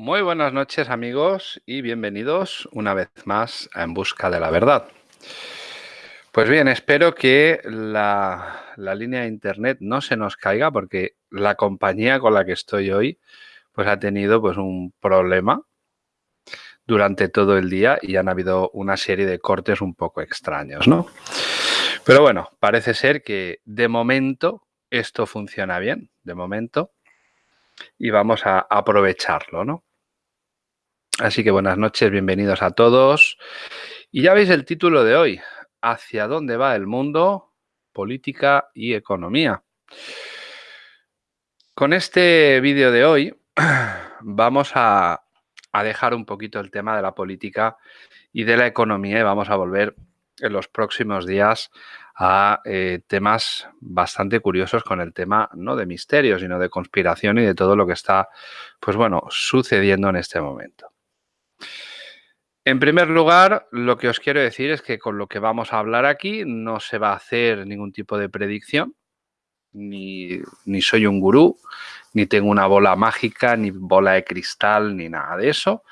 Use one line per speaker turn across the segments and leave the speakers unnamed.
Muy buenas noches amigos y bienvenidos una vez más a En Busca de la Verdad. Pues bien, espero que la, línea de internet no se nos caiga porque la compañía con la que estoy hoy pues ha tenido pues un problema durante todo el día y han habido una serie de cortes un poco extraños, ¿no? Pero bueno, parece ser que de momento esto funciona bien, de momento, y vamos a aprovecharlo, ¿no? Así que buenas noches, bienvenidos a todos. Y ya veis el título de hoy, ¿Hacia dónde va el mundo? Política y economía. Con este vídeo de hoy vamos a, dejar un poquito el tema de la política y de la economía y vamos a volver en los próximos días a eh, temas bastante curiosos con el tema no de misterio, sino de conspiración y de todo lo que está, pues bueno, sucediendo en este momento. En primer lugar, lo que os quiero decir es que con lo que vamos a hablar aquí no se va a hacer ningún tipo de predicción, ni, soy un gurú, ni tengo una bola mágica, ni bola de cristal, ni nada de eso.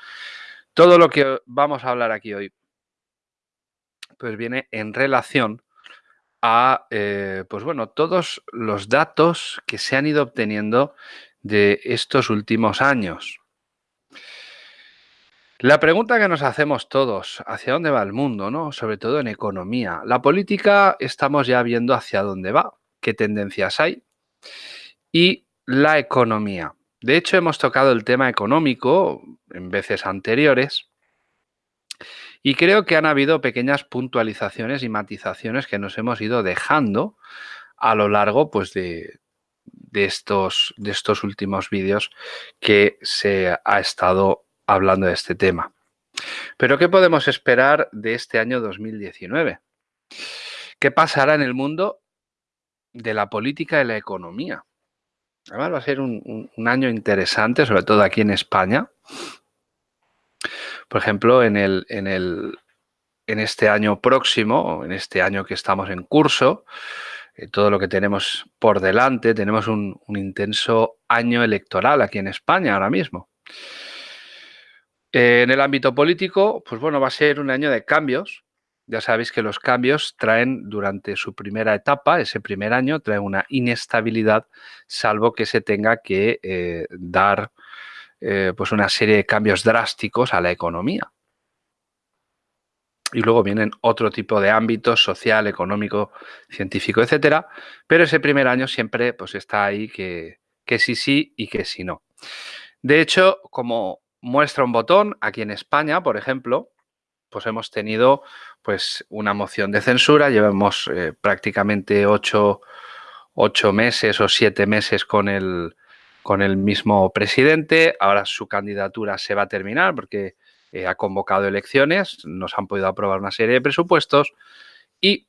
Todo lo que vamos a hablar aquí hoy pues viene en relación a, eh, pues bueno, todos los datos que se han ido obteniendo de estos últimos años. La pregunta que nos hacemos todos, ¿hacia dónde va el mundo? ¿no? Sobre todo en economía. La política estamos ya viendo hacia dónde va, qué tendencias hay. Y la economía. De hecho, hemos tocado el tema económico en veces anteriores y creo que han habido pequeñas puntualizaciones y matizaciones que nos hemos ido dejando a lo largo pues, de, de estos, de estos últimos vídeos que se ha estado hablando de este tema. Pero ¿qué podemos esperar de este año 2019? ¿Qué pasará en el mundo de la política y la economía? Además va a ser un, año interesante, sobre todo aquí en España. Por ejemplo, en, el, en, el, en este año próximo, en este año que estamos en curso, eh, todo lo que tenemos por delante, tenemos un, un intenso año electoral aquí en España ahora mismo. En el ámbito político, pues bueno, va a ser un año de cambios. Ya sabéis que los cambios traen durante su primera etapa, ese primer año, traen una inestabilidad, salvo que se tenga que eh, dar eh, pues una serie de cambios drásticos a la economía. Y luego vienen otro tipo de ámbitos, social, económico, científico, etcétera. Pero ese primer año siempre pues, está ahí que, que sí sí y que sí no. De hecho, como muestra un botón. Aquí en España, por ejemplo, pues hemos tenido pues una moción de censura. Llevamos eh, prácticamente ocho, meses o siete meses con el, con el mismo presidente. Ahora su candidatura se va a terminar porque eh, ha convocado elecciones. Nos han podido aprobar una serie de presupuestos y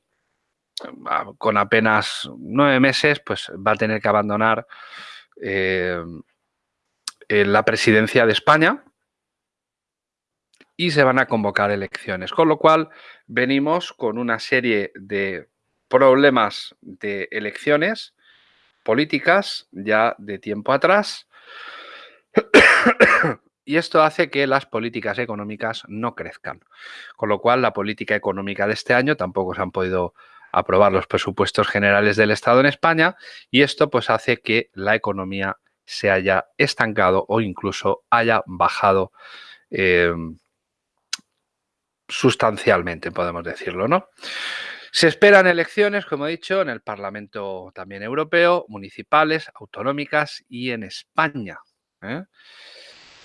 ah, con apenas nueve meses pues va a tener que abandonar eh, la presidencia de España y se van a convocar elecciones. Con lo cual venimos con una serie de problemas de elecciones políticas ya de tiempo atrás y esto hace que las políticas económicas no crezcan. Con lo cual la política económica de este año tampoco se han podido aprobar los presupuestos generales del Estado en España y esto pues hace que la economía se haya estancado o incluso haya bajado eh, sustancialmente, podemos decirlo, ¿no? Se esperan elecciones, como he dicho, en el Parlamento también europeo, municipales, autonómicas y en España. ¿eh?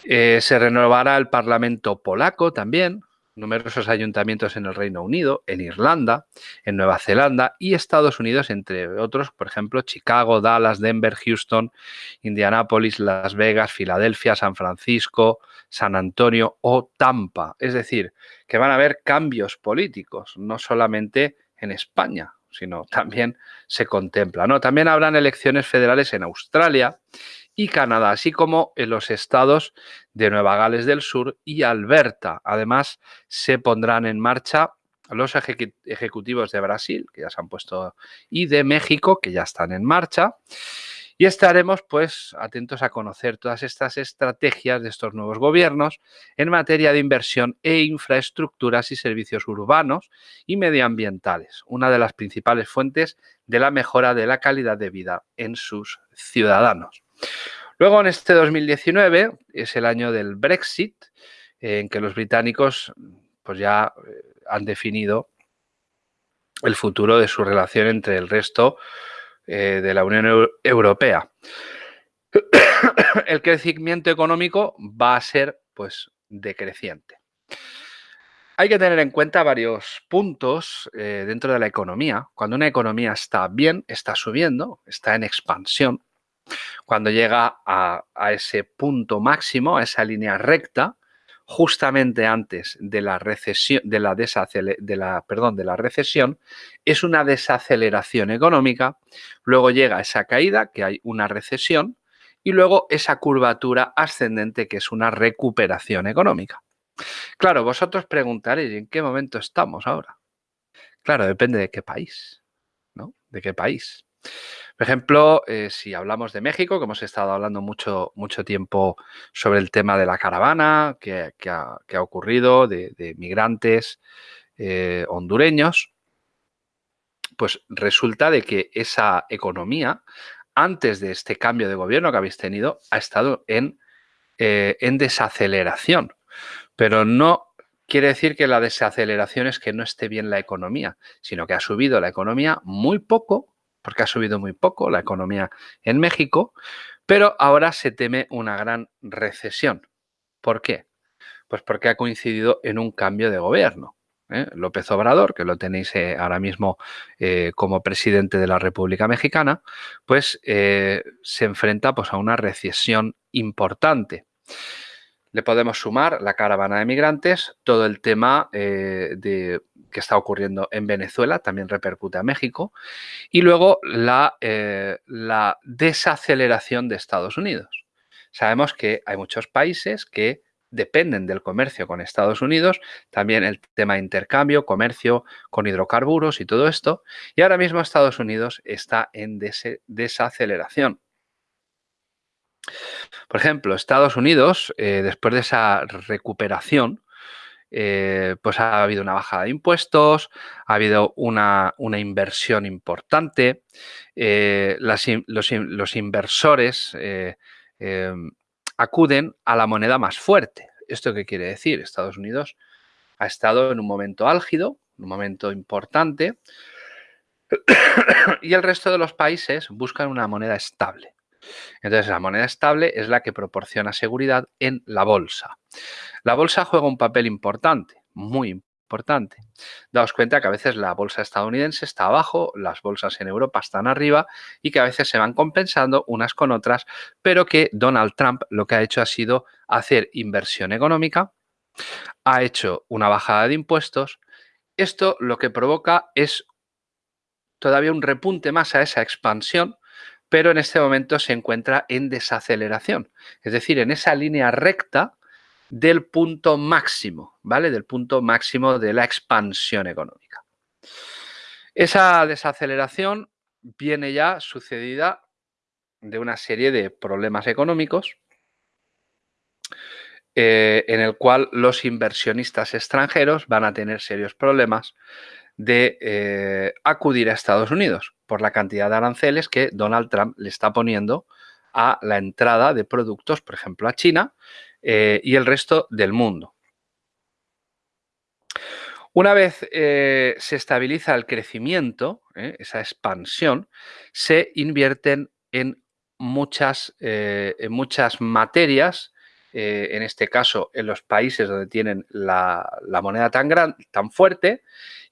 Eh, se renovará el Parlamento polaco también, numerosos ayuntamientos en el Reino Unido, en Irlanda, en Nueva Zelanda y Estados Unidos, entre otros, por ejemplo, Chicago, Dallas, Denver, Houston, Indianápolis, Las Vegas, Filadelfia, San Francisco, San Antonio o Tampa. Es decir, que van a haber cambios políticos, no solamente en España, sino también se contempla. ¿no? También habrán elecciones federales en Australia y Canadá, así como en los estados de Nueva Gales del Sur y Alberta. Además, se pondrán en marcha los ejecutivos de Brasil, que ya se han puesto, y de México, que ya están en marcha. Y estaremos pues atentos a conocer todas estas estrategias de estos nuevos gobiernos en materia de inversión e infraestructuras y servicios urbanos y medioambientales, una de las principales fuentes de la mejora de la calidad de vida en sus ciudadanos. Luego en este 2019 es el año del Brexit, en que los británicos pues ya eh, han definido el futuro de su relación entre el resto eh, de la Unión Europea. el crecimiento económico va a ser pues decreciente. Hay que tener en cuenta varios puntos eh, dentro de la economía. Cuando una economía está bien, está subiendo, está en expansión. Cuando llega a, a ese punto máximo, a esa línea recta, justamente antes de la recesión, de la, de la, perdón, de la recesión, es una desaceleración económica, luego llega esa caída, que hay una recesión, y luego esa curvatura ascendente, que es una recuperación económica. Claro, vosotros preguntaréis, ¿en qué momento estamos ahora? Claro, depende de qué país, ¿no? ¿De qué país? Por ejemplo, eh, si hablamos de México, que hemos estado hablando mucho, mucho tiempo sobre el tema de la caravana que, ha, ocurrido, de, migrantes eh, hondureños, pues resulta de que esa economía, antes de este cambio de gobierno que habéis tenido, ha estado eh, en desaceleración. Pero no quiere decir que la desaceleración es que no esté bien la economía, sino que ha subido la economía muy poco porque ha subido muy poco la economía en México, pero ahora se teme una gran recesión. ¿Por qué? Pues porque ha coincidido en un cambio de gobierno. ¿eh? López Obrador, que lo tenéis eh, ahora mismo eh, como presidente de la República Mexicana, pues se enfrenta pues, a una recesión importante. Le podemos sumar la caravana de migrantes, todo el tema de que está ocurriendo en Venezuela, también repercute a México, y luego eh, la desaceleración de Estados Unidos. Sabemos que hay muchos países que dependen del comercio con Estados Unidos, también el tema de intercambio, comercio con hidrocarburos y todo esto, y ahora mismo Estados Unidos está en desaceleración. Por ejemplo, Estados Unidos, eh, después de esa recuperación, eh, pues ha habido una bajada de impuestos, ha habido una, inversión importante, eh, los, inversores eh, em, acuden a la moneda más fuerte. ¿Esto qué quiere decir? Estados Unidos ha estado en un momento álgido, un momento importante, y el resto de los países buscan una moneda estable. Entonces, la moneda estable es la que proporciona seguridad en la bolsa. La bolsa juega un papel importante, muy importante. Daos cuenta que a veces la bolsa estadounidense está abajo, las bolsas en Europa están arriba y que a veces se van compensando unas con otras, pero que Donald Trump lo que ha hecho ha sido hacer inversión económica, ha hecho una bajada de impuestos. Esto lo que provoca es todavía un repunte más a esa expansión pero en este momento se encuentra en desaceleración, es decir, en esa línea recta del punto máximo, ¿vale? Del punto máximo de la expansión económica. Esa desaceleración viene ya sucedida de una serie de problemas económicos eh, en el cual los inversionistas extranjeros van a tener serios problemas de eh, acudir a Estados Unidos por la cantidad de aranceles que Donald Trump le está poniendo a la entrada de productos, por ejemplo, a China eh, y el resto del mundo. Una vez eh, se estabiliza el crecimiento, esa expansión, se invierten en muchas, en muchas materias en este caso en los países donde tienen la, moneda tan, gran, tan fuerte,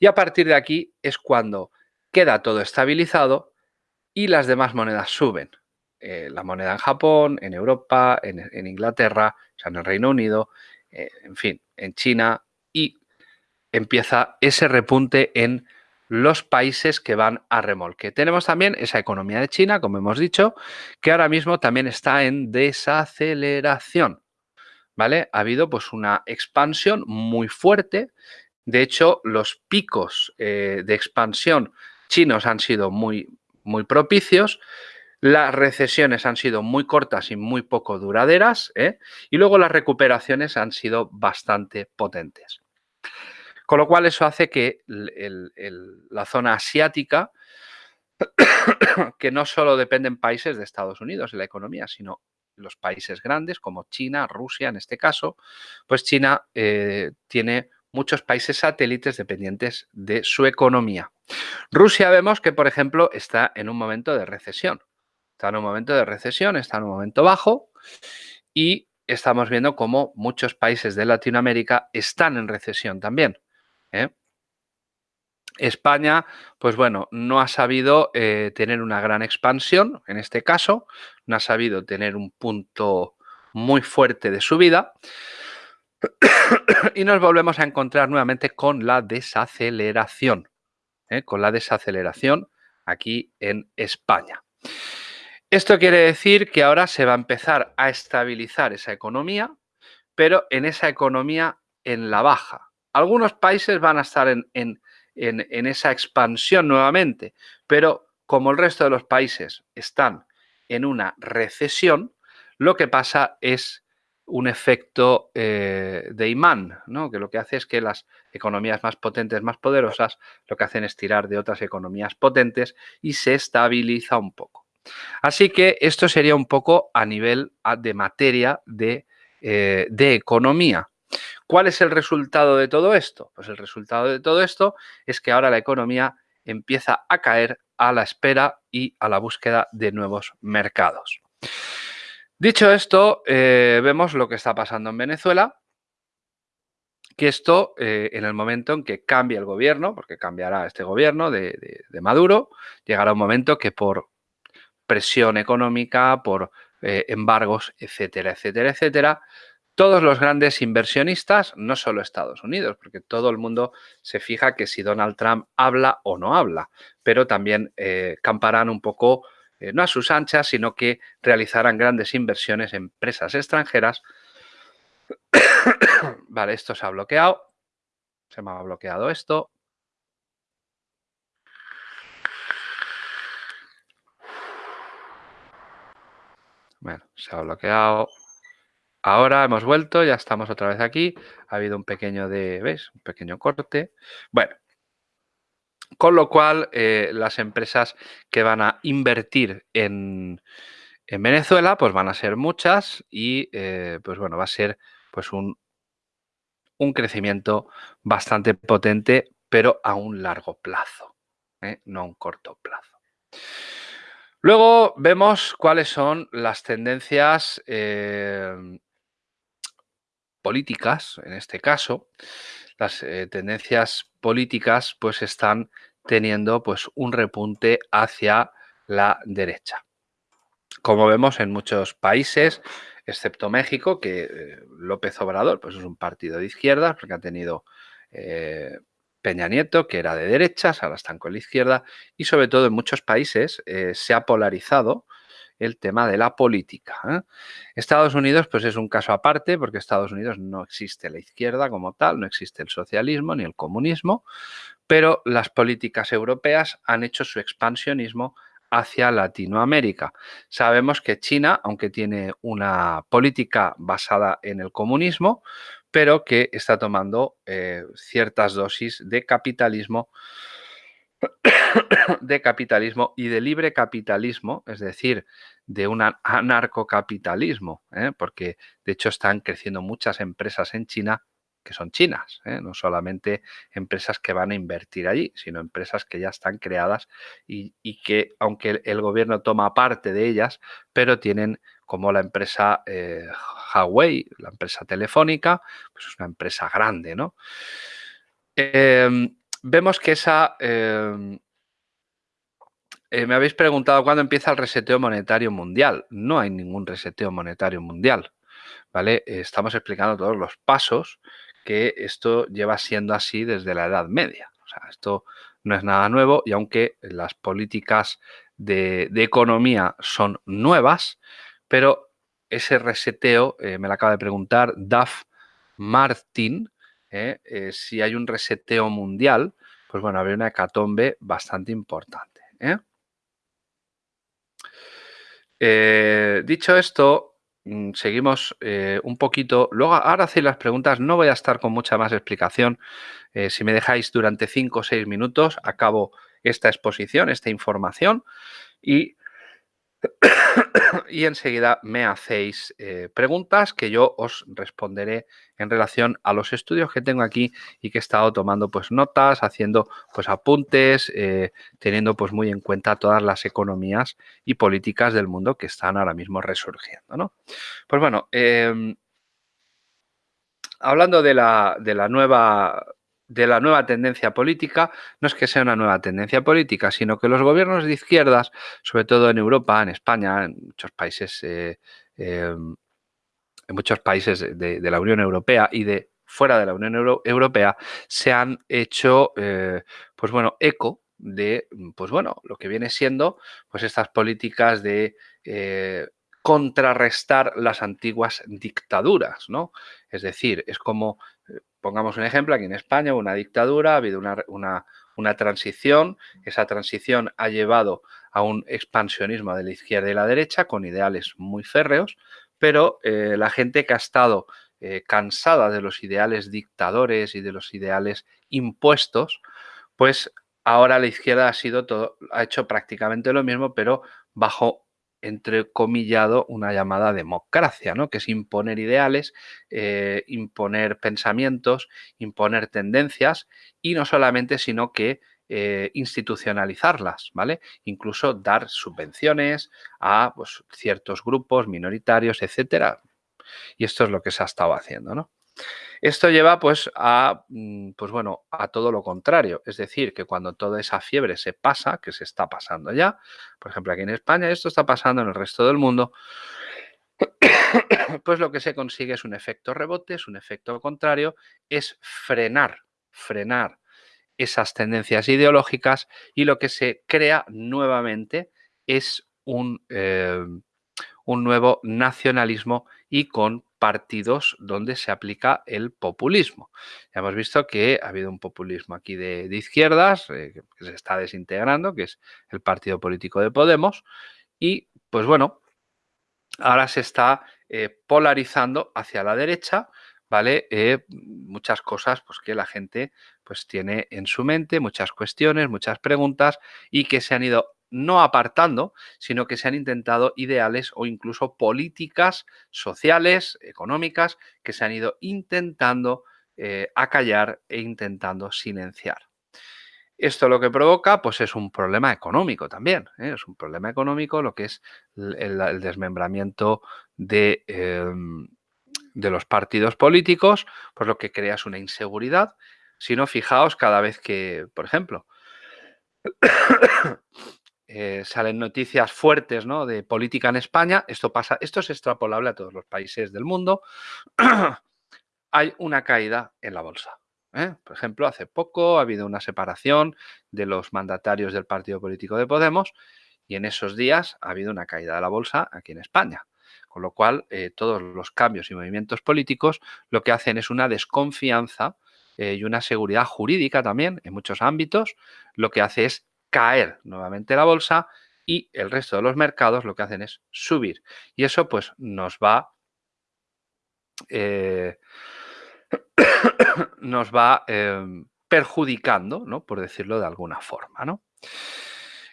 y a partir de aquí es cuando queda todo estabilizado y las demás monedas suben. Eh, la moneda en Japón, en Europa, en, Inglaterra, o sea, en el Reino Unido, eh, en fin, en China y empieza ese repunte en los países que van a remolque. Tenemos también esa economía de China, como hemos dicho, que ahora mismo también está en desaceleración. ¿Vale? Ha habido pues una expansión muy fuerte de hecho, los picos eh, de expansión chinos han sido muy, muy propicios. Las recesiones han sido muy cortas y muy poco duraderas ¿eh? y luego las recuperaciones han sido bastante potentes. Con lo cual eso hace que la zona asiática, que no solo dependen países de Estados Unidos en la economía, sino los países grandes como China, Rusia en este caso, pues China eh, tiene muchos países satélites dependientes de su economía. Rusia vemos que, por ejemplo, está en un momento de recesión. Está en un momento de recesión, está en un momento bajo y estamos viendo cómo muchos países de Latinoamérica están en recesión también. ¿eh? España, pues bueno, no ha sabido eh, tener una gran expansión, en este caso, no ha sabido tener un punto muy fuerte de subida y nos volvemos a encontrar nuevamente con la desaceleración, ¿eh? con la desaceleración aquí en España. Esto quiere decir que ahora se va a empezar a estabilizar esa economía, pero en esa economía en la baja. Algunos países van a estar en, en esa expansión nuevamente, pero como el resto de los países están en una recesión, lo que pasa es un efecto eh, de imán, que lo que hace es que las economías más potentes, más poderosas, lo que hacen es tirar de otras economías potentes y se estabiliza un poco. Así que esto sería un poco a nivel de materia de, eh, de economía. ¿Cuál es el resultado de todo esto? Pues el resultado de todo esto es que ahora la economía empieza a caer a la espera y a la búsqueda de nuevos mercados. Dicho esto, eh, vemos lo que está pasando en Venezuela, que esto, eh, en el momento en que cambie el gobierno, porque cambiará este gobierno de, Maduro, llegará un momento que por presión económica, por eh, embargos, etcétera, etcétera, etcétera, todos los grandes inversionistas, no solo Estados Unidos, porque todo el mundo se fija que si Donald Trump habla o no habla, pero también camparán un poco eh, no a sus anchas, sino que realizarán grandes inversiones en empresas extranjeras. vale, esto se ha bloqueado. Se me ha bloqueado esto. Bueno, se ha bloqueado. Ahora hemos vuelto, ya estamos otra vez aquí. Ha habido un pequeño de, ¿ves? Un pequeño corte. Bueno, con lo cual, eh, las empresas que van a invertir en, Venezuela, pues van a ser muchas y, eh, pues bueno, va a ser pues un, un crecimiento bastante potente, pero a un largo plazo, ¿eh? no a un corto plazo. Luego vemos cuáles son las tendencias políticas, en este caso, las tendencias políticas pues están teniendo pues un repunte hacia la derecha. Como vemos en muchos países, excepto México, que eh, López Obrador pues es un partido de izquierda, porque ha tenido eh, Peña Nieto, que era de derechas, ahora están con la izquierda, y sobre todo en muchos países eh, se ha polarizado el tema de la política. ¿eh? Estados Unidos pues es un caso aparte porque Estados Unidos no existe la izquierda como tal, no existe el socialismo ni el comunismo, pero las políticas europeas han hecho su expansionismo hacia Latinoamérica. Sabemos que China, aunque tiene una política basada en el comunismo, pero que está tomando eh, ciertas dosis de capitalismo de capitalismo y de libre capitalismo, es decir, de un anarcocapitalismo, ¿eh? porque de hecho están creciendo muchas empresas en China que son chinas, ¿eh? no solamente empresas que van a invertir allí, sino empresas que ya están creadas y, que, aunque el, gobierno toma parte de ellas, pero tienen como la empresa eh, Huawei, la empresa telefónica, pues es una empresa grande, ¿no? Em, vemos que esa... Em, eh, me habéis preguntado cuándo empieza el reseteo monetario mundial. No hay ningún reseteo monetario mundial. ¿vale? estamos explicando todos los pasos que esto lleva siendo así desde la Edad Media. O sea, esto no es nada nuevo y aunque las políticas de, economía son nuevas, pero ese reseteo, eh, me lo acaba de preguntar Duff Martin, ¿eh? Eh, si hay un reseteo mundial, pues bueno, habría una hecatombe bastante importante. ¿eh? Dicho esto, mm, seguimos un poquito. Luego, ahora hacéis las preguntas. No voy a estar con mucha más explicación. Si me dejáis durante 5 o 6 minutos, acabo esta exposición, esta información y y enseguida me hacéis eh, preguntas que yo os responderé en relación a los estudios que tengo aquí y que he estado tomando pues notas, haciendo pues apuntes, eh, teniendo pues muy en cuenta todas las economías y políticas del mundo que están ahora mismo resurgiendo. ¿no? Pues bueno, em, hablando de la, de la nueva de la nueva tendencia política no es que sea una nueva tendencia política, sino que los gobiernos de izquierdas, sobre todo en Europa, en España, en muchos países, eh, em, en muchos países de, la Unión Europea y de fuera de la Unión Europea, se han hecho, eh, pues bueno, eco de, pues bueno, lo que viene siendo, pues estas políticas de eh, contrarrestar las antiguas dictaduras, ¿no? Es decir, es como pongamos un ejemplo, aquí en España una dictadura, ha habido una, transición, esa transición ha llevado a un expansionismo de la izquierda y la derecha con ideales muy férreos, pero eh, la gente que ha estado eh, cansada de los ideales dictadores y de los ideales impuestos, pues ahora la izquierda ha sido todo, ha hecho prácticamente lo mismo, pero bajo entrecomillado una llamada democracia, ¿no? que es imponer ideales, eh, imponer pensamientos, imponer tendencias y no solamente, sino que eh, institucionalizarlas, ¿vale? Incluso dar subvenciones a pues, ciertos grupos minoritarios, etcétera. Y esto es lo que se ha estado haciendo, ¿no? Esto lleva pues a, mm, pues bueno, a todo lo contrario, es decir, que cuando toda esa fiebre se pasa, que se está pasando ya, por ejemplo aquí en España, esto está pasando en el resto del mundo, pues lo que se consigue es un efecto rebote, es un efecto contrario, es frenar, frenar esas tendencias ideológicas y lo que se crea nuevamente es un, eh, un nuevo nacionalismo y con partidos donde se aplica el populismo. Ya hemos visto que ha habido un populismo aquí de, izquierdas eh, que se está desintegrando, que es el partido político de Podemos, y pues bueno, ahora se está eh, polarizando hacia la derecha, ¿vale? Eh, muchas cosas pues, que la gente pues, tiene en su mente, muchas cuestiones, muchas preguntas y que se han ido no apartando, sino que se han intentado ideales o incluso políticas sociales, económicas, que se han ido intentando eh, acallar e intentando silenciar. Esto lo que provoca, pues es un problema económico también. ¿eh? Es un problema económico lo que es el, desmembramiento de, em, de, los partidos políticos, pues lo que crea es una inseguridad. Si no, fijaos cada vez que, por ejemplo, eh, salen noticias fuertes ¿no? de política en España, esto pasa, esto es extrapolable a todos los países del mundo, hay una caída en la bolsa. ¿eh? Por ejemplo, hace poco ha habido una separación de los mandatarios del partido político de Podemos y en esos días ha habido una caída de la bolsa aquí en España. Con lo cual, eh, todos los cambios y movimientos políticos lo que hacen es una desconfianza y una seguridad jurídica también en muchos ámbitos, lo que hace es caer nuevamente la bolsa y el resto de los mercados lo que hacen es subir. Y eso pues nos va, eh, nos va em, perjudicando, ¿no? por decirlo de alguna forma. ¿no?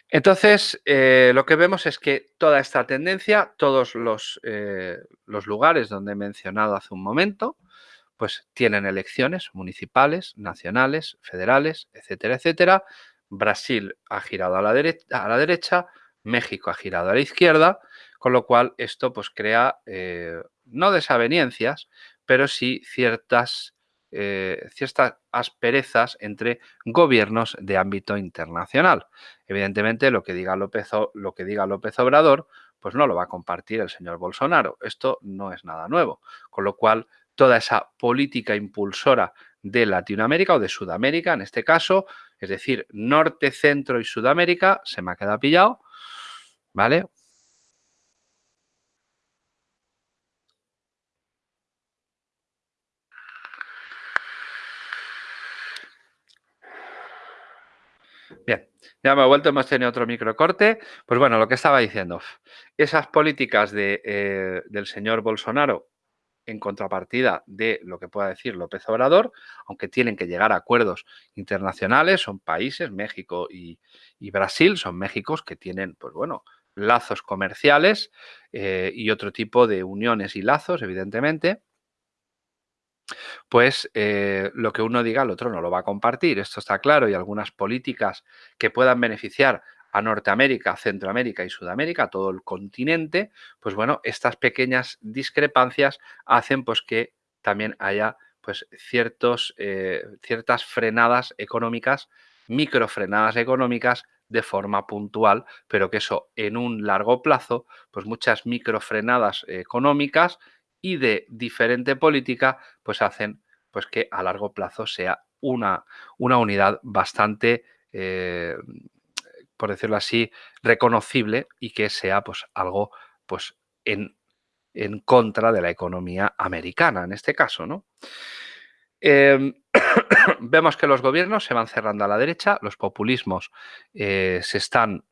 Entonces, eh, lo que vemos es que toda esta tendencia, todos los, eh, los lugares donde he mencionado hace un momento, pues tienen elecciones municipales, nacionales, federales, etcétera, etcétera, Brasil ha girado a la, derecha, a la derecha, México ha girado a la izquierda, con lo cual esto pues crea eh, no desavenencias, pero sí ciertas, eh, ciertas asperezas entre gobiernos de ámbito internacional. Evidentemente lo que, diga López, lo que diga López Obrador pues no lo va a compartir el señor Bolsonaro. Esto no es nada nuevo, con lo cual toda esa política impulsora de Latinoamérica o de Sudamérica en este caso, es decir, Norte, Centro y Sudamérica, se me ha quedado pillado, ¿vale? Bien, ya me he vuelto, hemos tenido otro microcorte. Pues bueno, lo que estaba diciendo, esas políticas de, eh, del señor Bolsonaro en contrapartida de lo que pueda decir López Obrador, aunque tienen que llegar a acuerdos internacionales, son países, México y, Brasil, son Méxicos que tienen, pues bueno, lazos comerciales eh, y otro tipo de uniones y lazos, evidentemente, pues eh, lo que uno diga el otro no lo va a compartir, esto está claro, y algunas políticas que puedan beneficiar a Norteamérica, Centroamérica y Sudamérica, todo el continente, pues bueno, estas pequeñas discrepancias hacen pues que también haya pues ciertos, eh, ciertas frenadas económicas, microfrenadas económicas de forma puntual, pero que eso en un largo plazo, pues muchas microfrenadas económicas y de diferente política, pues hacen pues que a largo plazo sea una, una unidad bastante eh, por decirlo así, reconocible y que sea pues algo pues en, en contra de la economía americana en este caso, ¿no? Em, vemos que los gobiernos se van cerrando a la derecha, los populismos eh, se, están,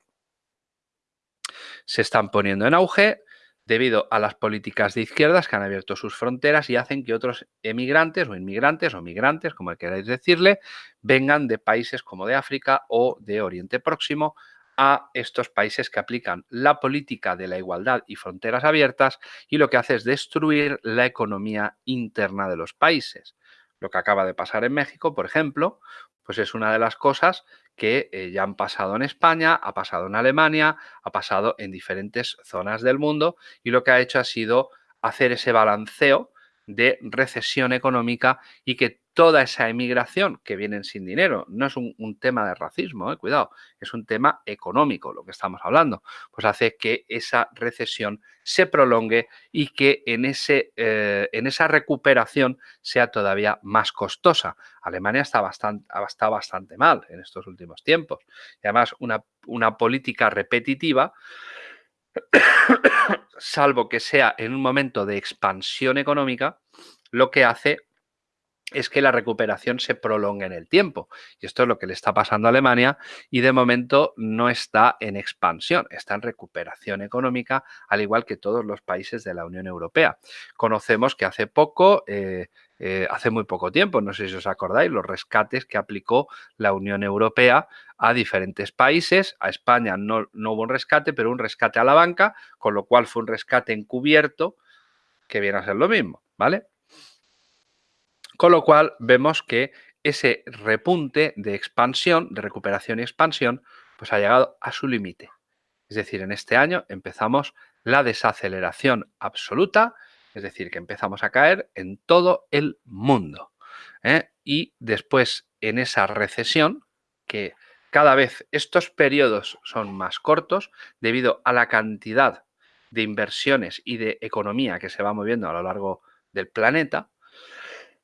se están poniendo en auge debido a las políticas de izquierdas que han abierto sus fronteras y hacen que otros emigrantes o inmigrantes o migrantes, como queráis decirle, vengan de países como de África o de Oriente Próximo a estos países que aplican la política de la igualdad y fronteras abiertas y lo que hace es destruir la economía interna de los países. Lo que acaba de pasar en México, por ejemplo, pues es una de las cosas que eh, ya han pasado en España, ha pasado en Alemania, ha pasado en diferentes zonas del mundo y lo que ha hecho ha sido hacer ese balanceo de recesión económica y que toda esa emigración que vienen sin dinero, no es un, tema de racismo, eh, cuidado, es un tema económico lo que estamos hablando, pues hace que esa recesión se prolongue y que en, ese, eh, en esa recuperación sea todavía más costosa. Alemania está bastante, está bastante mal en estos últimos tiempos y además una, una política repetitiva salvo que sea en un momento de expansión económica, lo que hace es que la recuperación se prolongue en el tiempo. Y esto es lo que le está pasando a Alemania y de momento no está en expansión, está en recuperación económica, al igual que todos los países de la Unión Europea. Conocemos que hace poco eh, eh, hace muy poco tiempo, no sé si os acordáis, los rescates que aplicó la Unión Europea a diferentes países. A España no, no hubo un rescate, pero un rescate a la banca, con lo cual fue un rescate encubierto, que viene a ser lo mismo, ¿vale? Con lo cual vemos que ese repunte de expansión, de recuperación y expansión, pues ha llegado a su límite. Es decir, en este año empezamos la desaceleración absoluta es decir, que empezamos a caer en todo el mundo. ¿eh? Y después en esa recesión, que cada vez estos periodos son más cortos debido a la cantidad de inversiones y de economía que se va moviendo a lo largo del planeta,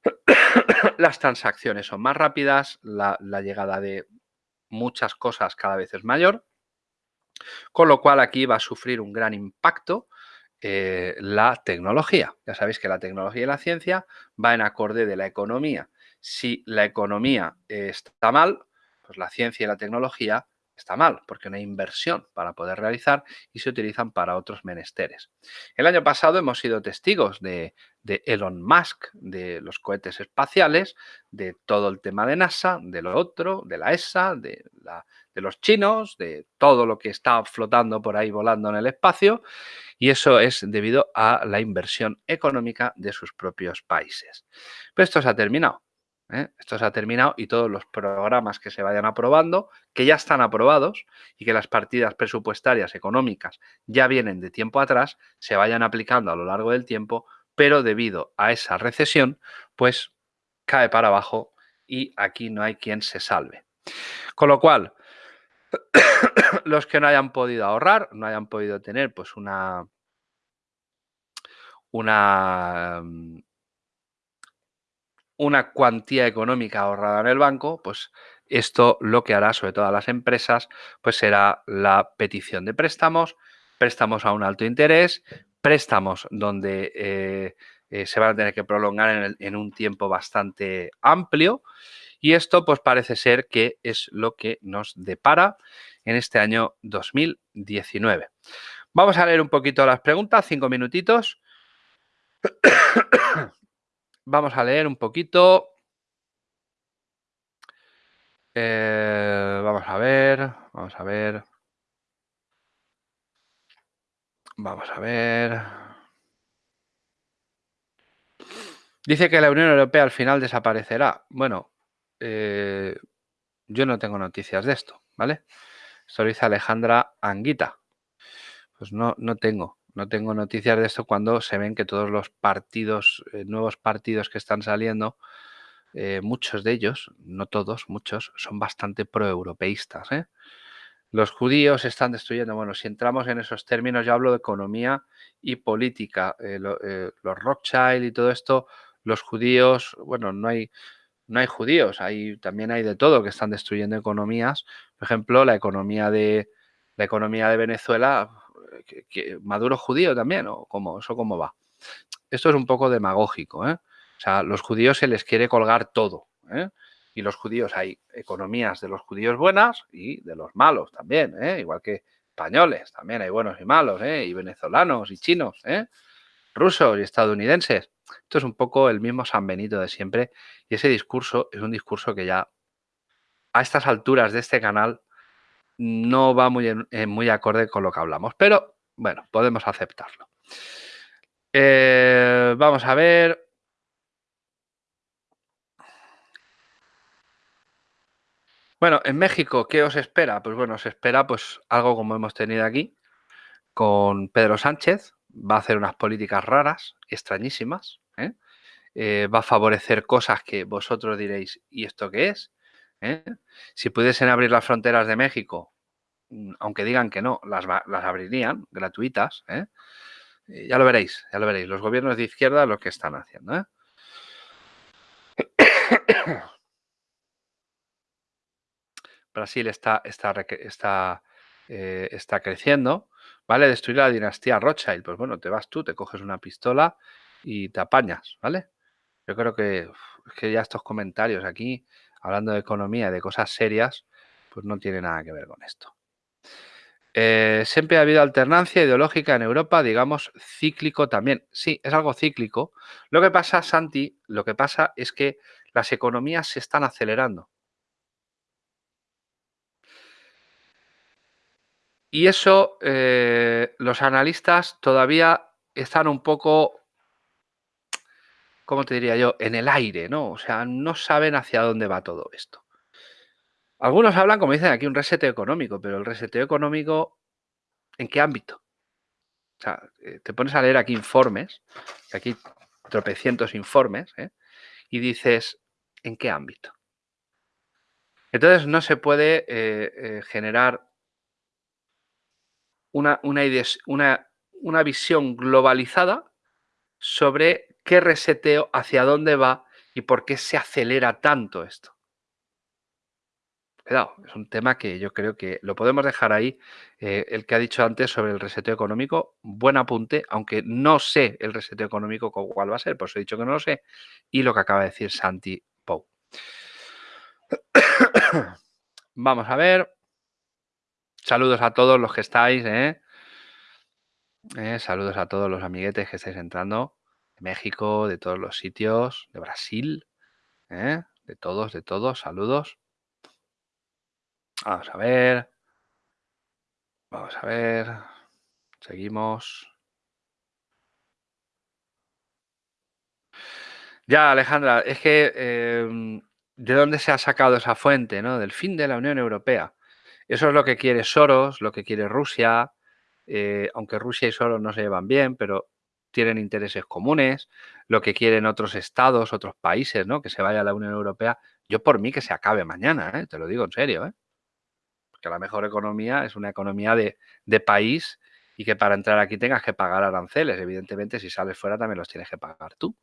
las transacciones son más rápidas, la, llegada de muchas cosas cada vez es mayor, con lo cual aquí va a sufrir un gran impacto eh, la tecnología. Ya sabéis que la tecnología y la ciencia va en acorde de la economía. Si la economía está mal, pues la ciencia y la tecnología está mal, porque no hay inversión para poder realizar y se utilizan para otros menesteres. El año pasado hemos sido testigos de, Elon Musk, de los cohetes espaciales, de todo el tema de NASA, de lo otro, de la ESA, de, de los chinos, de todo lo que está flotando por ahí volando en el espacio y eso es debido a la inversión económica de sus propios países. Pero esto se ha terminado. ¿Eh? Esto se ha terminado y todos los programas que se vayan aprobando, que ya están aprobados y que las partidas presupuestarias económicas ya vienen de tiempo atrás, se vayan aplicando a lo largo del tiempo, pero debido a esa recesión, pues cae para abajo y aquí no hay quien se salve. Con lo cual, los que no hayan podido ahorrar, no hayan podido tener pues una, una, mm, una cuantía económica ahorrada en el banco, pues esto lo que hará, sobre todo a las empresas, pues será la petición de préstamos, préstamos a un alto interés, préstamos donde eh, eh, se van a tener que prolongar en un tiempo bastante amplio Y esto pues parece ser que es lo que nos depara en este año 2019. Vamos a leer un poquito las preguntas, cinco minutitos. Vamos a leer un poquito. Eh, vamos a ver, vamos a ver. Vamos a ver. Dice que la Unión Europea al final desaparecerá. Bueno, eh, yo no tengo noticias de esto, ¿vale? Esto lo dice Alejandra Anguita. Pues no, no tengo, no tengo noticias de esto cuando se ven que todos los partidos, eh, nuevos partidos que están saliendo, eh, muchos de ellos, no todos, muchos, son bastante proeuropeístas. ¿eh? Los judíos están destruyendo, bueno, si entramos en esos términos, yo hablo de economía y política. los Rothschild y todo esto, los judíos, bueno, no hay, no hay judíos, hay, también hay de todo que están destruyendo economías. Por ejemplo, la economía de, la economía de Venezuela, que, Maduro judío también, o cómo, eso cómo va. Esto es un poco demagógico, ¿eh? O sea, los judíos se les quiere colgar todo, ¿eh? Y los judíos, hay economías de los judíos buenas y de los malos también, ¿eh? Igual que españoles, también hay buenos y malos, ¿eh? Y venezolanos y chinos, ¿eh? Rusos y estadounidenses. Esto es un poco el mismo San Benito de siempre y ese discurso es un discurso que ya a estas alturas de este canal no va muy, muy acorde con lo que hablamos, pero bueno, podemos aceptarlo. Eh, vamos a ver. Bueno, en México, ¿qué os espera? Pues bueno, os espera pues algo como hemos tenido aquí con Pedro Sánchez. Va a hacer unas políticas raras, extrañísimas. ¿eh? Eh, va a favorecer cosas que vosotros diréis, ¿y esto qué es? ¿Eh? Si pudiesen abrir las fronteras de México, mm, aunque digan que no, las, abrirían gratuitas. ¿eh? Ya lo veréis, ya lo veréis. Los gobiernos de izquierda lo que están haciendo. ¿eh? Brasil está, está, está, está creciendo. ¿Vale? Destruir la dinastía Rothschild. Pues bueno, te vas tú, te coges una pistola y te apañas, ¿vale? Yo creo que, que ya estos comentarios aquí hablando de economía, de cosas serias, pues no tiene nada que ver con esto. Eh, siempre ha habido alternancia ideológica en Europa, digamos, cíclico también. Sí, es algo cíclico. Lo que pasa, Santi, lo que pasa es que las economías se están acelerando. Y eso eh, los analistas todavía están un poco ¿cómo te diría yo? En el aire, ¿no? O sea, no saben hacia dónde va todo esto. Algunos hablan, como dicen aquí, un reseteo económico, pero el reseteo económico, ¿en qué ámbito? O sea, eh, te pones a leer aquí informes, aquí tropecientos informes, ¿eh? y dices, ¿en qué ámbito? Entonces no se puede eh, generar una, una, una, una visión globalizada sobre qué reseteo, hacia dónde va y por qué se acelera tanto esto. Cuidado, es un tema que yo creo que lo podemos dejar ahí. Eh, el que ha dicho antes sobre el reseteo económico, buen apunte, aunque no sé el reseteo económico cuál va a ser, pues he dicho que no lo sé, y lo que acaba de decir Santi Pou. Vamos a ver. Saludos a todos los que estáis. ¿eh? Eh, saludos a todos los amiguetes que estáis entrando de México, de todos los sitios, de Brasil, ¿eh? de todos, de todos, saludos. Vamos a ver. Vamos a ver. Seguimos. Ya, Alejandra, es que em, ¿de dónde se ha sacado esa fuente, no? Del fin de la Unión Europea. Eso es lo que quiere Soros, lo que quiere Rusia, eh, aunque Rusia y Soros no se llevan bien, pero tienen intereses comunes, lo que quieren otros estados, otros países, ¿no? Que se vaya a la Unión Europea. Yo por mí que se acabe mañana, ¿eh? te lo digo en serio, ¿eh? Porque la mejor economía es una economía de, país y que para entrar aquí tengas que pagar aranceles. Evidentemente, si sales fuera también los tienes que pagar tú.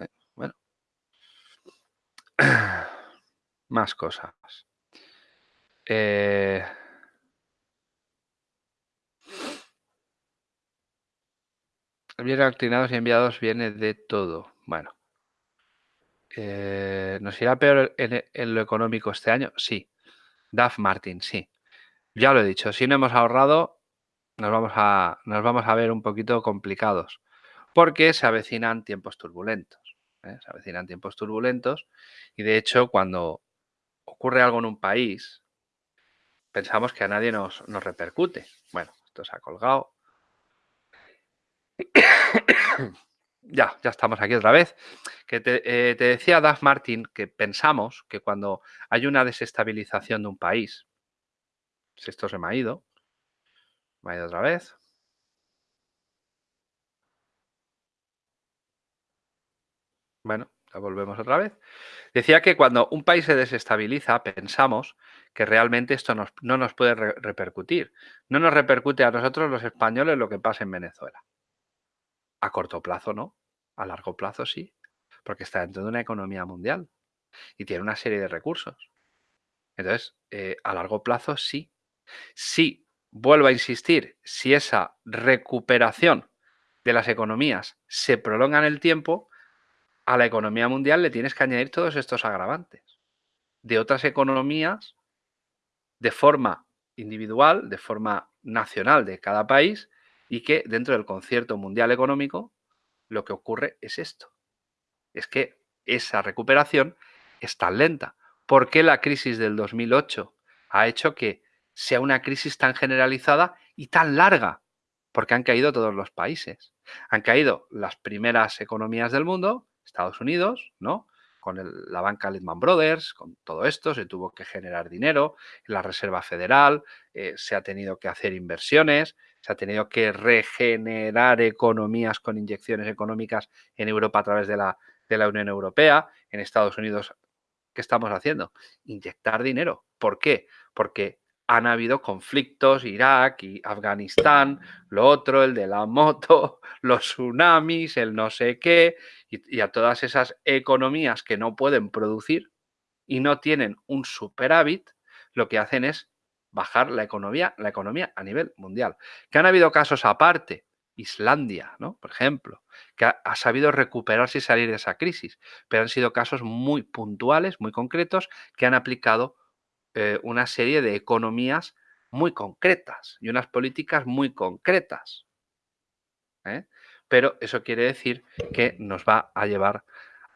¿eh? Bueno. Más cosas. Eh... Bien aclinados y enviados viene de todo. Bueno. Eh, ¿Nos irá peor en, lo económico este año? Sí. Duff Martin, sí. Ya lo he dicho, si no hemos ahorrado, nos vamos a, nos vamos a ver un poquito complicados, porque se avecinan tiempos turbulentos. ¿eh? Se avecinan tiempos turbulentos y de hecho cuando ocurre algo en un país, pensamos que a nadie nos, nos repercute. Bueno, esto se ha colgado. Ya, ya estamos aquí otra vez. Que te, eh, decía Duff Martin que pensamos que cuando hay una desestabilización de un país, si esto se me ha ido, me ha ido otra vez. Bueno, ya volvemos otra vez. Decía que cuando un país se desestabiliza, pensamos que realmente esto no nos puede repercutir. No nos repercute a nosotros los españoles lo que pasa en Venezuela. A corto plazo no, a largo plazo sí, porque está dentro de una economía mundial y tiene una serie de recursos. Entonces, eh, a largo plazo sí. Sí, vuelvo a insistir, si esa recuperación de las economías se prolonga en el tiempo, a la economía mundial le tienes que añadir todos estos agravantes de otras economías de forma individual, de forma nacional de cada país y que dentro del concierto mundial económico lo que ocurre es esto. Es que esa recuperación es tan lenta. ¿Por qué la crisis del 2008 ha hecho que sea una crisis tan generalizada y tan larga? Porque han caído todos los países. Han caído las primeras economías del mundo, Estados Unidos, ¿no? Con la banca Lehman Brothers, con todo esto, se tuvo que generar dinero la Reserva Federal, eh, se ha tenido que hacer inversiones, se ha tenido que regenerar economías con inyecciones económicas en Europa a través de la, Unión Europea, en Estados Unidos. ¿Qué estamos haciendo? Inyectar dinero. ¿Por qué? Porque han habido conflictos, Irak y Afganistán, lo otro, el de la moto, los tsunamis, el no sé qué, y, a todas esas economías que no pueden producir y no tienen un superávit, lo que hacen es bajar la economía, la economía a nivel mundial. Que han habido casos aparte, Islandia, ¿no? Por ejemplo, que ha, sabido recuperarse y salir de esa crisis, pero han sido casos muy puntuales, muy concretos, que han aplicado eh, una serie de economías muy concretas y unas políticas muy concretas. ¿eh? Pero eso quiere decir que nos va a llevar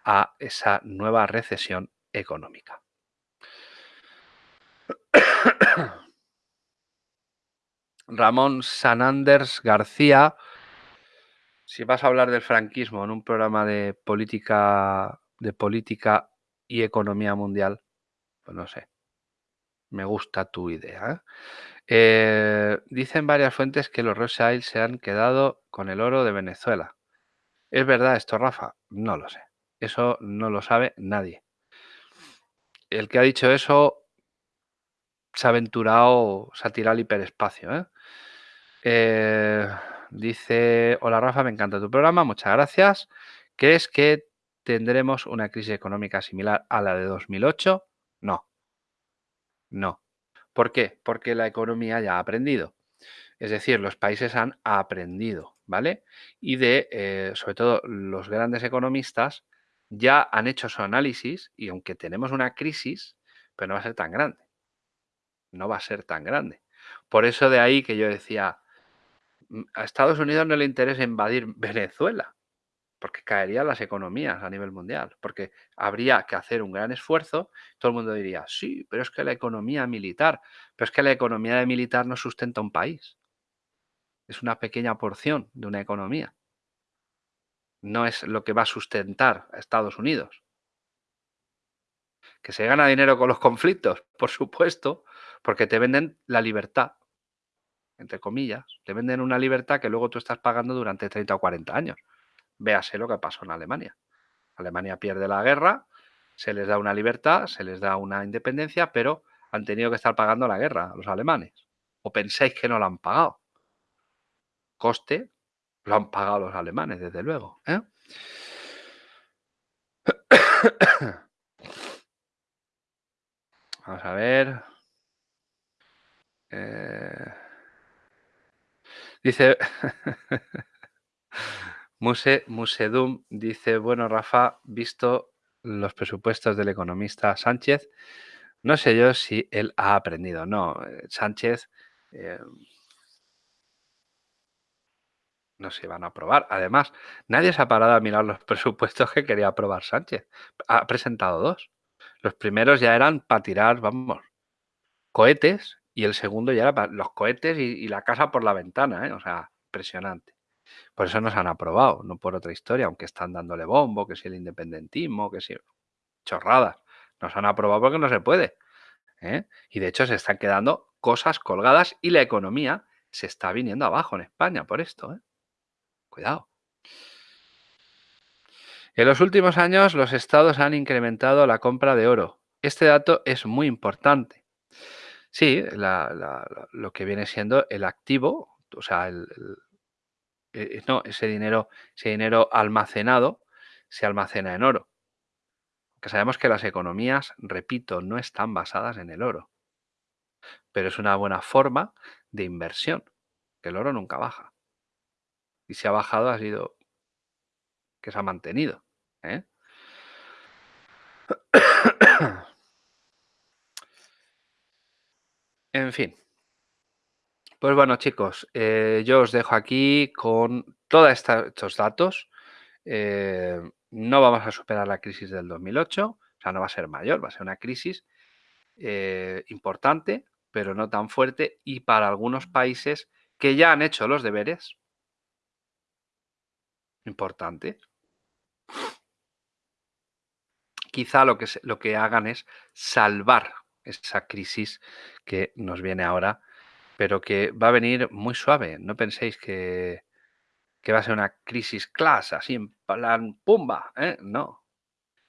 a esa nueva recesión económica. Ramón Sananders García, si vas a hablar del franquismo en un programa de política, de política y economía mundial, pues no sé. Me gusta tu idea. ¿eh? Eh, dicen varias fuentes que los Rothschild se han quedado con el oro de Venezuela. ¿Es verdad esto, Rafa? No lo sé. Eso no lo sabe nadie. El que ha dicho eso se ha aventurado, se ha tirado al hiperespacio. ¿eh? Dice, hola Rafa, me encanta tu programa, muchas gracias. ¿Crees que tendremos una crisis económica similar a la de 2008? No, no. ¿Por qué? Porque la economía ya ha aprendido. Es decir, los países han aprendido, ¿vale? Y de, eh, sobre todo, los grandes economistas ya han hecho su análisis y aunque tenemos una crisis, pero no va a ser tan grande. No va a ser tan grande. Por eso de ahí que yo decía, a Estados Unidos no le interesa invadir Venezuela porque caerían las economías a nivel mundial, porque habría que hacer un gran esfuerzo, todo el mundo diría, sí, pero es que la economía militar, pero es que la economía de militar no sustenta un país, es una pequeña porción de una economía, no es lo que va a sustentar a Estados Unidos. Que se gana dinero con los conflictos, por supuesto, porque te venden la libertad, entre comillas, te venden una libertad que luego tú estás pagando durante 30 o 40 años. Véase lo que pasó en Alemania. Alemania pierde la guerra, se les da una libertad, se les da una independencia, pero han tenido que estar pagando la guerra los alemanes. ¿O pensáis que no lo han pagado? Coste lo han pagado los alemanes, desde luego. ¿eh? Vamos a ver. Eh, dice... Muse, Musedum dice, bueno, Rafa, visto los presupuestos del economista Sánchez, no sé yo si él ha aprendido. No, eh, Sánchez eh, no se van a aprobar. Además, nadie se ha parado a mirar los presupuestos que quería aprobar Sánchez. Ha presentado dos. Los primeros ya eran para tirar, vamos, cohetes y el segundo ya era los cohetes y, la casa por la ventana, ¿eh? o sea, impresionante. Por eso nos han aprobado, no por otra historia, aunque están dándole bombo, que si el independentismo, que si chorradas. Nos han aprobado porque no se puede. ¿eh? Y de hecho se están quedando cosas colgadas y la economía se está viniendo abajo en España por esto. ¿eh? Cuidado. En los últimos años los estados han incrementado la compra de oro. Este dato es muy importante. Sí, lo que viene siendo el activo, o sea, el, eh, no, ese dinero, ese dinero almacenado se almacena en oro. Que sabemos que las economías, repito, no están basadas en el oro. Pero es una buena forma de inversión, que el oro nunca baja. Y si ha bajado ha sido que se ha mantenido. ¿eh? En fin. Pues bueno, chicos, eh, yo os dejo aquí con todos estos datos. Eh, no vamos a superar la crisis del 2008, o sea, no va a ser mayor, va a ser una crisis eh, importante, pero no tan fuerte, y para algunos países que ya han hecho los deberes, importante, quizá lo que, lo que hagan es salvar esa crisis que nos viene ahora pero que va a venir muy suave. No penséis que, va a ser una crisis class, así en plan pumba. ¿eh? No,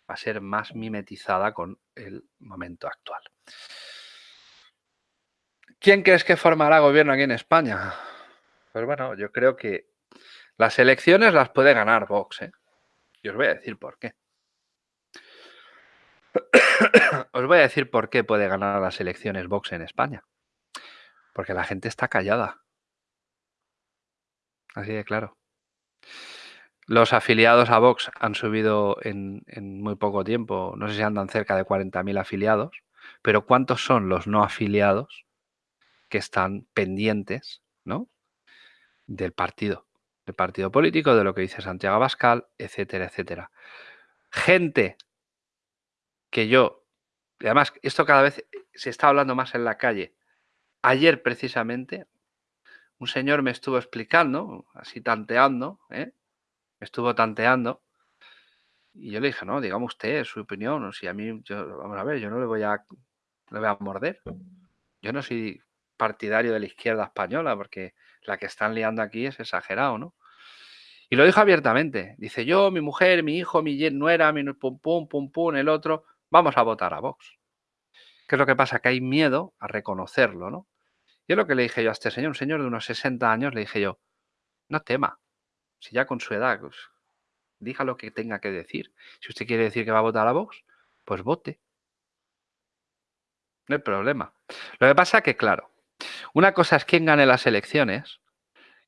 va a ser más mimetizada con el momento actual. ¿Quién crees que formará gobierno aquí en España? Pues bueno, yo creo que las elecciones las puede ganar Vox. ¿eh? Y os voy a decir por qué. os voy a decir por qué puede ganar las elecciones Vox en España. Porque la gente está callada. Así de claro. Los afiliados a Vox han subido en, muy poco tiempo, no sé si andan cerca de 40.000 afiliados, pero ¿cuántos son los no afiliados que están pendientes ¿no? del partido? Del partido político, de lo que dice Santiago Abascal, etcétera, etcétera. Gente que yo, además esto cada vez se está hablando más en la calle, Ayer precisamente un señor me estuvo explicando, así tanteando, ¿eh? me estuvo tanteando, y yo le dije, no, digamos usted su opinión, si a mí, yo, vamos a ver, yo no le voy a, voy a morder. Yo no soy partidario de la izquierda española, porque la que están liando aquí es exagerado, ¿no? Y lo dijo abiertamente. Dice, yo, mi mujer, mi hijo, mi nuera, mi pum, pum, pum, pum, el otro, vamos a votar a Vox. ¿Qué es lo que pasa? Que hay miedo a reconocerlo, ¿no? Yo lo que le dije yo a este señor, un señor de unos 60 años, le dije yo, no tema, si ya con su edad, pues, diga lo que tenga que decir. Si usted quiere decir que va a votar a Vox, pues vote. No hay problema. Lo que pasa es que, claro, una cosa es quién gane las elecciones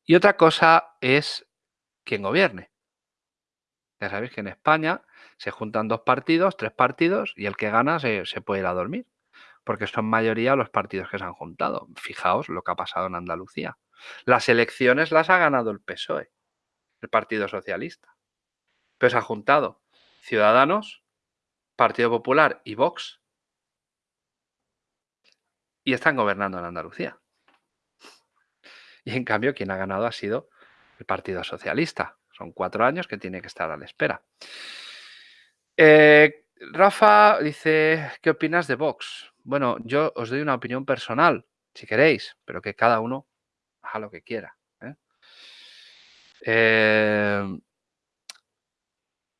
y otra cosa es quién gobierne. Ya sabéis que en España se juntan dos partidos, tres partidos y el que gana se, puede ir a dormir porque son mayoría los partidos que se han juntado. Fijaos lo que ha pasado en Andalucía. Las elecciones las ha ganado el PSOE, el Partido Socialista. Pero se ha juntado Ciudadanos, Partido Popular y Vox. Y están gobernando en Andalucía. Y en cambio, quien ha ganado ha sido el Partido Socialista. Son cuatro años que tiene que estar a la espera. Eh, Rafa dice, ¿qué opinas de Vox? Bueno, yo os doy una opinión personal, si queréis, pero que cada uno haga lo que quiera. ¿eh? Em,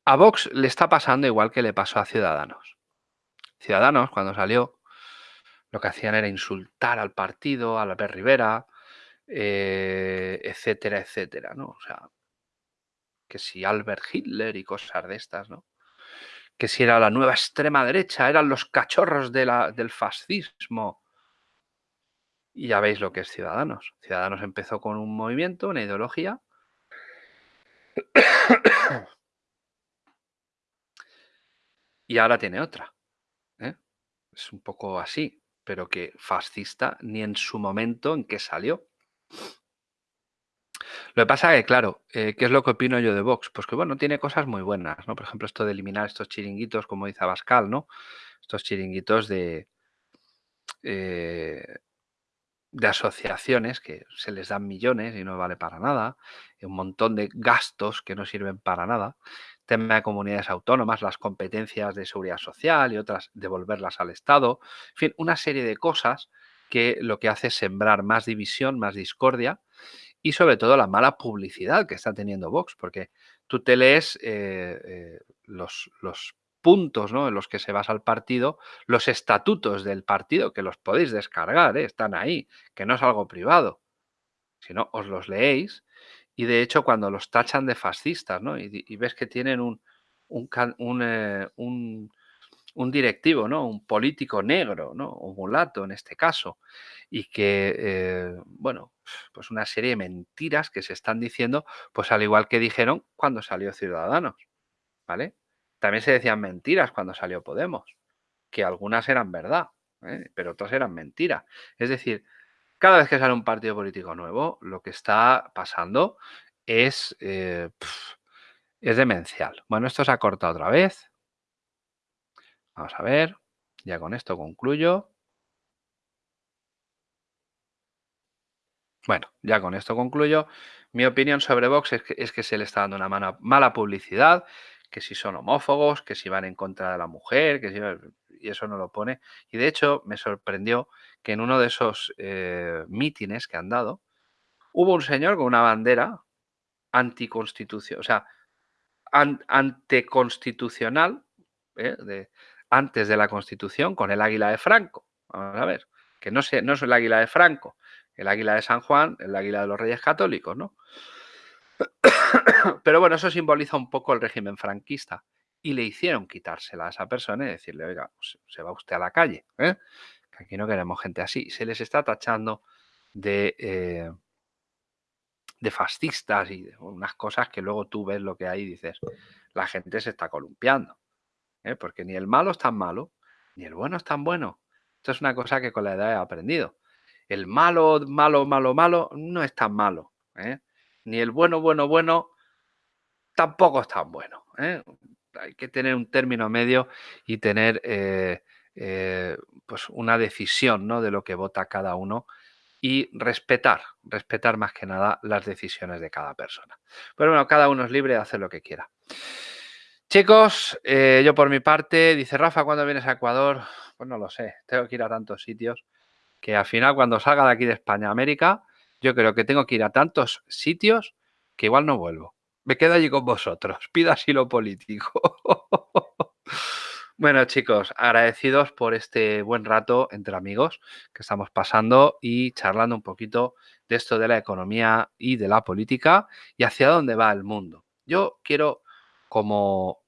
a Vox le está pasando igual que le pasó a Ciudadanos. Ciudadanos, cuando salió, lo que hacían era insultar al partido, a Albert Rivera, eh, etcétera, etcétera, ¿no? O sea, que si Albert Hitler y cosas de estas, ¿no? Que si era la nueva extrema derecha, eran los cachorros del fascismo. Y ya veis lo que es Ciudadanos. Ciudadanos empezó con un movimiento, una ideología. y ahora tiene otra. ¿eh? Es un poco así, pero que fascista ni en su momento en que salió. Lo que pasa es que, claro, eh, ¿qué es lo que opino yo de Vox? Pues que, bueno, tiene cosas muy buenas, ¿no? Por ejemplo, esto de eliminar estos chiringuitos, como dice Abascal, ¿no? Estos chiringuitos de, eh, de asociaciones que se les dan millones y no vale para nada, un montón de gastos que no sirven para nada, tema de comunidades autónomas, las competencias de seguridad social y otras devolverlas al Estado, en fin, una serie de cosas que lo que hace es sembrar más división, más discordia y sobre todo la mala publicidad que está teniendo Vox, porque tú te lees eh, eh, los, los puntos ¿no? en los que se basa el partido, los estatutos del partido, que los podéis descargar, ¿eh? están ahí, que no es algo privado. Si no, os los leéis. Y de hecho, cuando los tachan de fascistas, ¿no? y, ves que tienen un, un, un, directivo, ¿no? un político negro, ¿no? un mulato en este caso, y que, eh, bueno, pues una serie de mentiras que se están diciendo, pues al igual que dijeron cuando salió Ciudadanos, ¿vale? También se decían mentiras cuando salió Podemos, que algunas eran verdad, ¿eh? pero otras eran mentiras. Es decir, cada vez que sale un partido político nuevo, lo que está pasando es, eh, es demencial. Bueno, esto se ha cortado otra vez. Vamos a ver, ya con esto concluyo. Bueno, ya con esto concluyo. Mi opinión sobre Vox es que, es que se le está dando una mala publicidad, que si son homófobos, que si van en contra de la mujer, que si, y eso no lo pone. Y de hecho me sorprendió que en uno de esos eh, mítines que han dado, hubo un señor con una bandera anticonstitución, o sea, anteconstitucional, ¿eh? de, antes de la Constitución, con el águila de Franco. Vamos a ver, que no, no es el águila de Franco, el águila de San Juan, el águila de los Reyes Católicos, ¿no? Pero bueno, eso simboliza un poco el régimen franquista. Y le hicieron quitársela a esa persona y decirle, oiga, pues, se va usted a la calle, ¿eh? que aquí no queremos gente así. Se les está tachando de, eh, de fascistas y unas cosas que luego tú ves lo que hay y dices, la gente se está columpiando. ¿Eh? Porque ni el malo es tan malo, ni el bueno es tan bueno. Esto es una cosa que con la edad he aprendido. El malo, malo, malo, malo no es tan malo. ¿eh? ni el bueno, bueno, bueno tampoco es tan bueno. ¿eh? Hay que tener un término medio y tener pues una decisión ¿no? de lo que vota cada uno y respetar, respetar más que nada las decisiones de cada persona. Pero bueno, cada uno es libre de hacer lo que quiera. Chicos, yo por mi parte, dice Rafa, ¿cuándo vienes a Ecuador? Pues no lo sé, tengo que ir a tantos sitios que al final cuando salga de aquí de España a América, yo creo que tengo que ir a tantos sitios que igual no vuelvo. Me quedo allí con vosotros. Pido asilo político. bueno, chicos, agradecidos por este buen rato entre amigos que estamos pasando y charlando un poquito de esto de la economía y de la política y hacia dónde va el mundo. Yo quiero, como,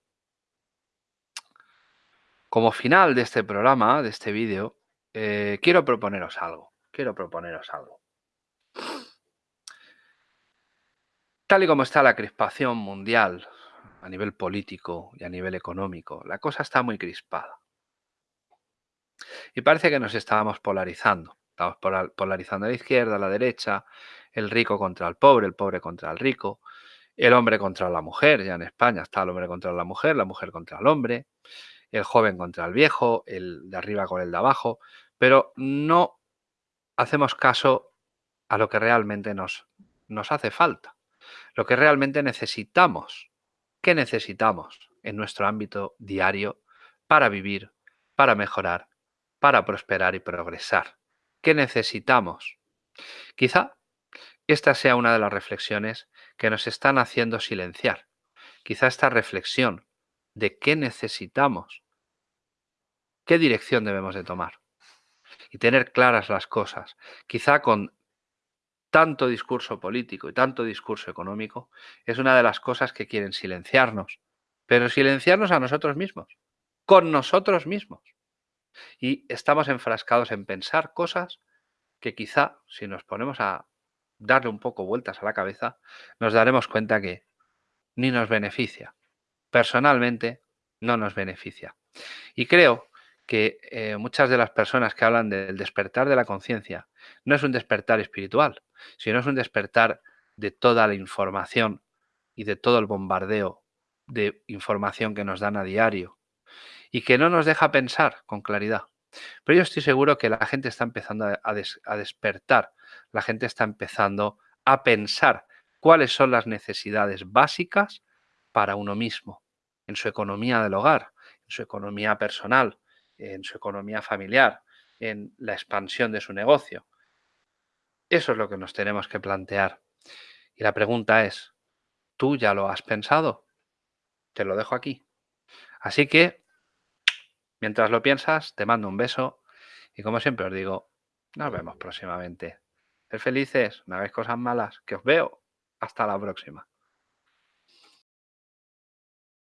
como final de este programa, de este vídeo, eh, quiero proponeros algo. Quiero proponeros algo. Tal y como está la crispación mundial a nivel político y a nivel económico, la cosa está muy crispada. Y parece que nos estábamos polarizando. Estamos polarizando a la izquierda, a la derecha, el rico contra el pobre, el pobre contra el rico, el hombre contra la mujer. Ya en España está el hombre contra la mujer, la mujer contra el hombre, el joven contra el viejo, el de arriba con el de abajo. Pero no hacemos caso a lo que realmente nos, nos hace falta, lo que realmente necesitamos. ¿Qué necesitamos en nuestro ámbito diario para vivir, para mejorar, para prosperar y progresar? ¿Qué necesitamos? Quizá esta sea una de las reflexiones que nos están haciendo silenciar. Quizá esta reflexión de qué necesitamos, qué dirección debemos de tomar y tener claras las cosas. Quizá con tanto discurso político y tanto discurso económico, es una de las cosas que quieren silenciarnos, pero silenciarnos a nosotros mismos, con nosotros mismos. Y estamos enfrascados en pensar cosas que quizá, si nos ponemos a darle un poco vueltas a la cabeza, nos daremos cuenta que ni nos beneficia personalmente, no nos beneficia. Y creo que eh, muchas de las personas que hablan del despertar de la conciencia no es un despertar espiritual, sino es un despertar de toda la información y de todo el bombardeo de información que nos dan a diario y que no nos deja pensar con claridad. Pero yo estoy seguro que la gente está empezando a, despertar, la gente está empezando a pensar cuáles son las necesidades básicas para uno mismo, en su economía del hogar, en su economía personal, en su economía familiar, en la expansión de su negocio. Eso es lo que nos tenemos que plantear. Y la pregunta es, ¿tú ya lo has pensado? Te lo dejo aquí. Así que, mientras lo piensas, te mando un beso y como siempre os digo, nos vemos próximamente. Ser felices, no hagáis cosas malas, que os veo. Hasta la próxima.